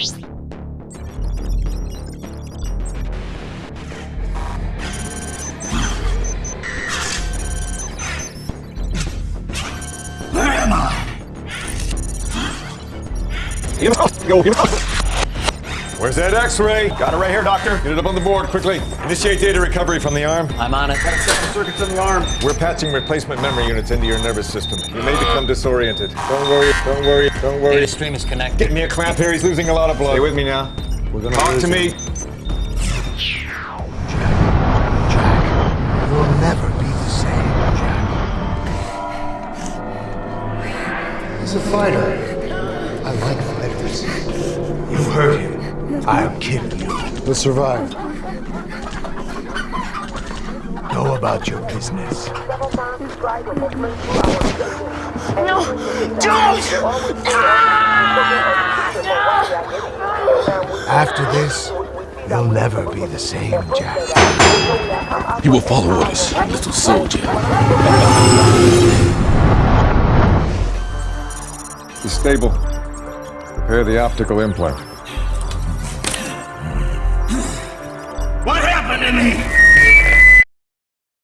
Where am I? Get up! Go, get up! Where's that x-ray? Got it right here, doctor. Get it up on the board, quickly. Initiate data recovery from the arm. I'm on it. Circuits in the arm. We're patching replacement memory units into your nervous system. You may become disoriented. Don't worry, don't worry, don't worry. Data stream is connected. Get me a clamp here, he's losing a lot of blood. Stay with me now. We're gonna Talk lose to him. me. Jack, you'll never be the same, Jack. He's a fighter. I like fighters. You hurt him. I'll kill you. He'll survive. Go about your business. No! Don't! Ah, After this, you'll never be the same, Jack. He will follow orders, little soldier. He's stable. Prepare the optical implant. enemy!